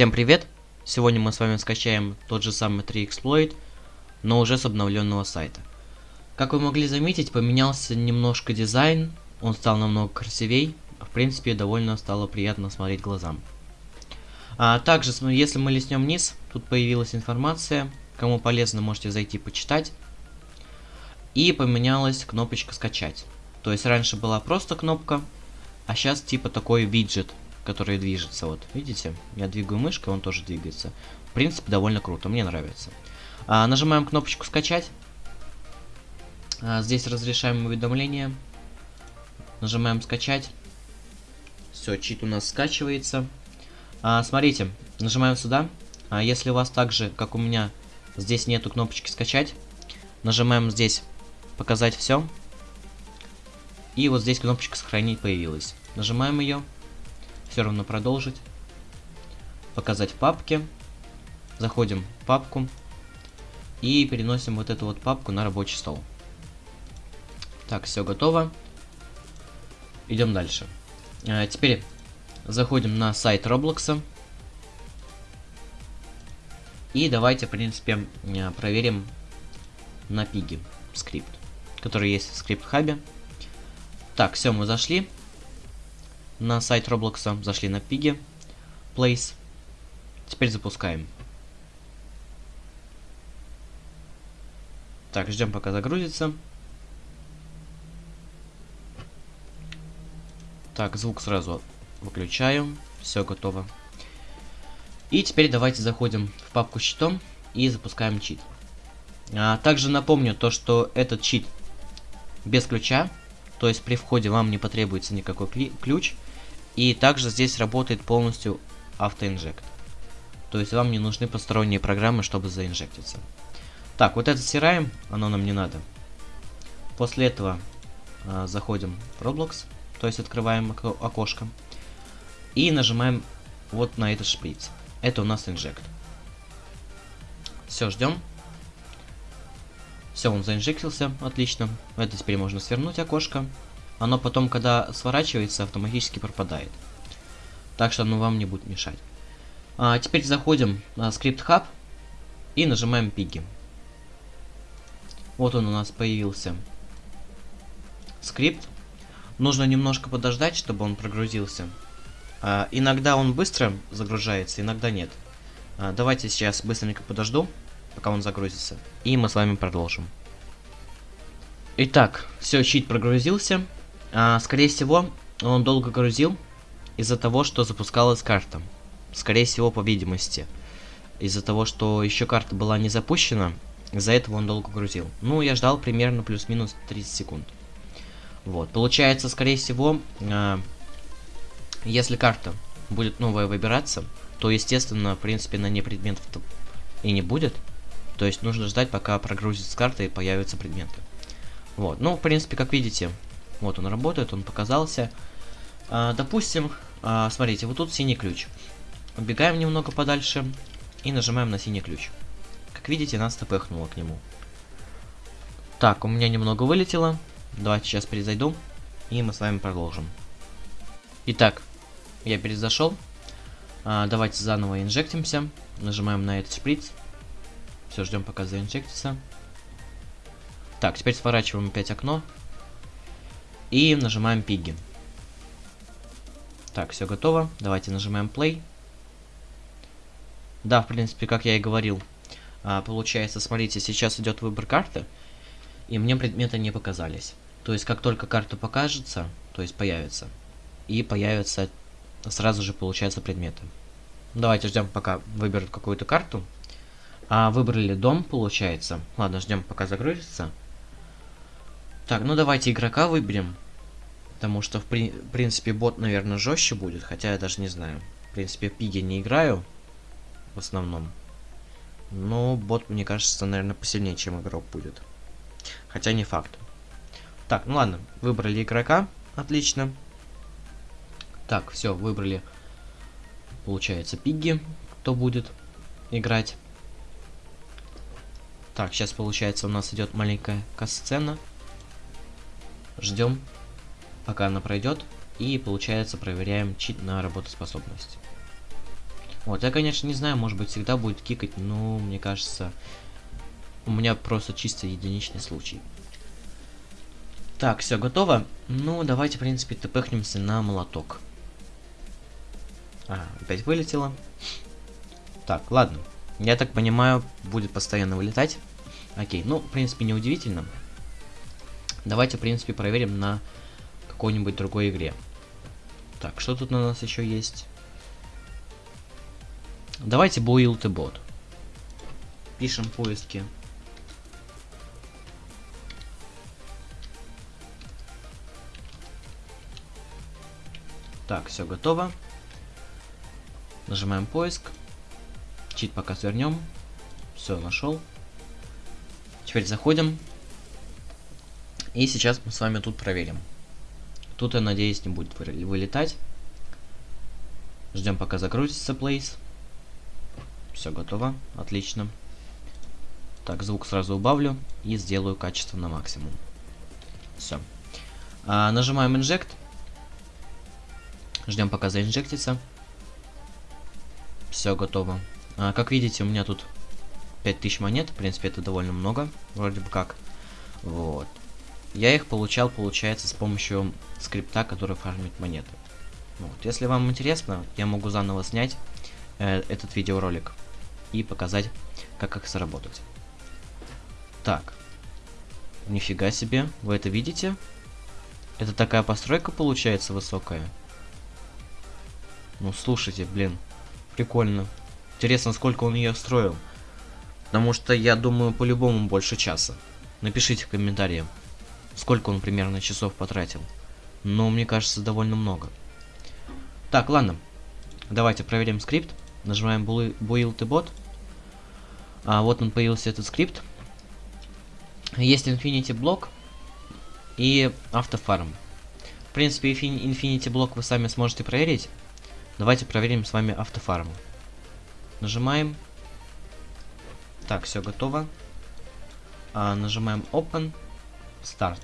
Всем привет! Сегодня мы с вами скачаем тот же самый 3Exploit, но уже с обновленного сайта. Как вы могли заметить, поменялся немножко дизайн, он стал намного красивей, в принципе довольно стало приятно смотреть глазам. А также, если мы листнем вниз, тут появилась информация, кому полезно можете зайти почитать. И поменялась кнопочка скачать. То есть раньше была просто кнопка, а сейчас типа такой виджет который движется. Вот, видите? Я двигаю мышкой, он тоже двигается. В принципе, довольно круто, мне нравится. А, нажимаем кнопочку «Скачать». А, здесь разрешаем уведомления. Нажимаем «Скачать». Все, чит у нас скачивается. А, смотрите, нажимаем сюда. А, если у вас так же, как у меня, здесь нету кнопочки «Скачать», нажимаем здесь «Показать все». И вот здесь кнопочка «Сохранить» появилась. Нажимаем ее все равно продолжить. Показать папки. Заходим в папку. И переносим вот эту вот папку на рабочий стол. Так, все готово. Идем дальше. А, теперь заходим на сайт Роблокса. И давайте, в принципе, а, проверим на Piggy скрипт, который есть в script hub е. Так, все, мы зашли на сайт Roblox а, зашли на Piggy, place. Теперь запускаем. Так, ждем пока загрузится. Так, звук сразу выключаем. Все готово. И теперь давайте заходим в папку с читом и запускаем чит. А, также напомню то, что этот чит без ключа, то есть при входе вам не потребуется никакой ключ. И также здесь работает полностью автоинжект. То есть вам не нужны посторонние программы, чтобы заинжектиться. Так, вот это стираем, оно нам не надо. После этого э, заходим в Roblox, то есть открываем окошко. И нажимаем вот на этот шприц. Это у нас инжект. Все, ждем. Все, он заинжектился, отлично. Это теперь можно свернуть окошко оно потом, когда сворачивается, автоматически пропадает. Так что оно вам не будет мешать. А, теперь заходим на скрипт хаб и нажимаем пиги. Вот он у нас появился. Скрипт. Нужно немножко подождать, чтобы он прогрузился. А, иногда он быстро загружается, иногда нет. А, давайте сейчас быстренько подожду, пока он загрузится. И мы с вами продолжим. Итак, все, щит прогрузился. А, скорее всего, он долго грузил из-за того, что запускалась карта. Скорее всего, по видимости. Из-за того, что еще карта была не запущена, из-за этого он долго грузил. Ну, я ждал примерно плюс-минус 30 секунд. Вот, получается, скорее всего, э, если карта будет новая выбираться, то, естественно, в принципе, на ней предметов и не будет. То есть нужно ждать, пока прогрузится карта и появятся предметы. Вот, ну, в принципе, как видите, вот он работает, он показался. А, допустим, а, смотрите, вот тут синий ключ. Убегаем немного подальше и нажимаем на синий ключ. Как видите, нас тпхнуло к нему. Так, у меня немного вылетело. Давайте сейчас перезайду, и мы с вами продолжим. Итак, я перезашел. А, давайте заново инжектимся. Нажимаем на этот шприц. Все, ждем пока заинжектится. Так, теперь сворачиваем опять окно. И нажимаем пиги. Так, все готово. Давайте нажимаем play. Да, в принципе, как я и говорил. А, получается, смотрите, сейчас идет выбор карты. И мне предметы не показались. То есть, как только карта покажется, то есть появится. И появятся сразу же, получается, предметы. Давайте ждем, пока выберут какую-то карту. А, выбрали дом, получается. Ладно, ждем, пока загрузится. Так, ну давайте игрока выберем. Потому что, в, при принципе, бот, наверное, жестче будет. Хотя я даже не знаю. В принципе, пиги не играю. В основном. Но бот, мне кажется, наверное, посильнее, чем игрок будет. Хотя не факт. Так, ну ладно. Выбрали игрока. Отлично. Так, все, выбрали. Получается, пиги. Кто будет играть. Так, сейчас, получается, у нас идет маленькая касцена. Ждем, пока она пройдет. И, получается, проверяем чит на работоспособность. Вот, я, конечно, не знаю, может быть, всегда будет кикать, но мне кажется, у меня просто чисто единичный случай. Так, все готово. Ну, давайте, в принципе, тпхнемся на молоток. А, опять вылетело. Так, ладно. Я так понимаю, будет постоянно вылетать. Окей, ну, в принципе, неудивительно. Давайте, в принципе, проверим на какой-нибудь другой игре. Так, что тут у нас еще есть? Давайте build bot. Пишем поиски. Так, все готово. Нажимаем поиск. Чит пока свернем. Все, нашел. Теперь заходим. И сейчас мы с вами тут проверим. Тут, я надеюсь, не будет вылетать. Ждем, пока загрузится place. Все готово. Отлично. Так, звук сразу убавлю и сделаю качество на максимум. Все. А, нажимаем Inject. Ждем, пока заинжектится. Все готово. А, как видите, у меня тут 5000 монет. В принципе, это довольно много. Вроде бы как. Вот. Я их получал, получается, с помощью скрипта, который фармит монеты. Вот. Если вам интересно, я могу заново снять э, этот видеоролик и показать, как их сработать. Так. Нифига себе, вы это видите? Это такая постройка получается высокая. Ну, слушайте, блин, прикольно. Интересно, сколько он ее строил. Потому что я думаю, по-любому больше часа. Напишите в комментариях, сколько он примерно часов потратил. Но мне кажется, довольно много. Так, ладно. Давайте проверим скрипт. Нажимаем Build и Bot. А, вот он появился этот скрипт. Есть Infinity блок и автофарм. В принципе, Infinity блок вы сами сможете проверить. Давайте проверим с вами автофарм. Нажимаем. Так, все готово. А, нажимаем Open. Start.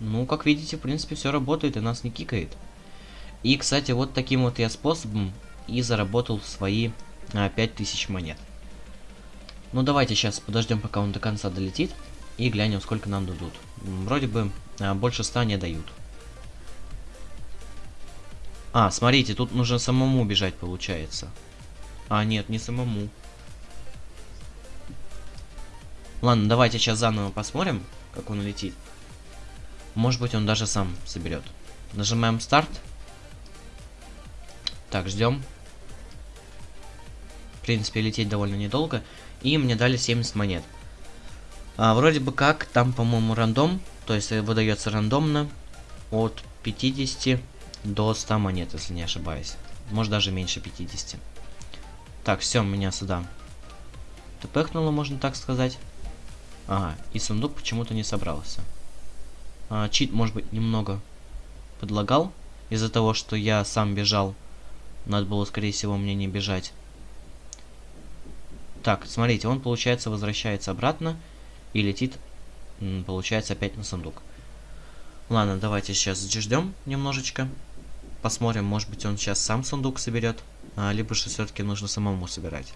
Ну, как видите, в принципе, все работает и нас не кикает. И, кстати, вот таким вот я способом и заработал свои а, 5000 монет. Ну, давайте сейчас подождем, пока он до конца долетит. И глянем, сколько нам дадут. Вроде бы а, больше 100 не дают. А, смотрите, тут нужно самому бежать, получается. А, нет, не самому. Ладно, давайте сейчас заново посмотрим, как он летит. Может быть, он даже сам соберет. Нажимаем старт. Так, ждем. В принципе, лететь довольно недолго. И мне дали 70 монет. А, вроде бы как, там, по-моему, рандом. То есть выдается рандомно от 50 до 100 монет, если не ошибаюсь. Может даже меньше 50. Так, все, меня сюда тпхнуло, можно так сказать. Ага, и сундук почему-то не собрался. А, чит, может быть, немного подлагал. Из-за того, что я сам бежал. Надо было, скорее всего, мне не бежать. Так, смотрите, он, получается, возвращается обратно и летит, получается, опять на сундук. Ладно, давайте сейчас ждем немножечко. Посмотрим, может быть он сейчас сам сундук соберет, а, либо же все-таки нужно самому собирать.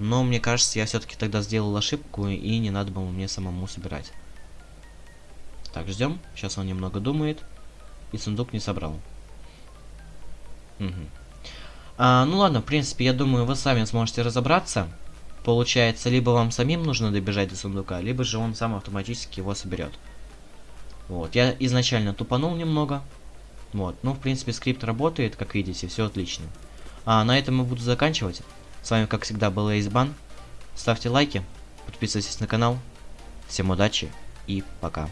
Но мне кажется, я все-таки тогда сделал ошибку, и не надо было мне самому собирать. Так, ждем. Сейчас он немного думает. И сундук не собрал. Угу. А, ну ладно, в принципе, я думаю, вы сами сможете разобраться. Получается, либо вам самим нужно добежать до сундука, либо же он сам автоматически его соберет. Вот, я изначально тупанул немного, вот, ну, в принципе, скрипт работает, как видите, все отлично. А на этом я буду заканчивать. С вами, как всегда, был Эйсбан. Ставьте лайки, подписывайтесь на канал. Всем удачи и пока.